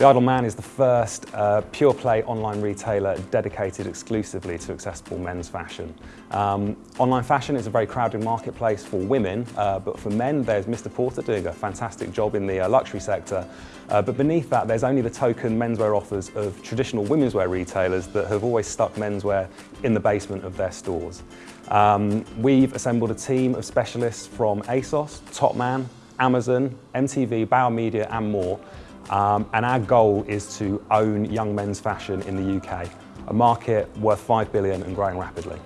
The Idle Man is the first uh, pure play online retailer dedicated exclusively to accessible men's fashion. Um, online fashion is a very crowded marketplace for women, uh, but for men there's Mr Porter doing a fantastic job in the uh, luxury sector. Uh, but beneath that there's only the token menswear offers of traditional women's wear retailers that have always stuck menswear in the basement of their stores. Um, we've assembled a team of specialists from ASOS, Topman, Amazon, MTV, Bauer Media and more um, and our goal is to own young men's fashion in the UK, a market worth 5 billion and growing rapidly.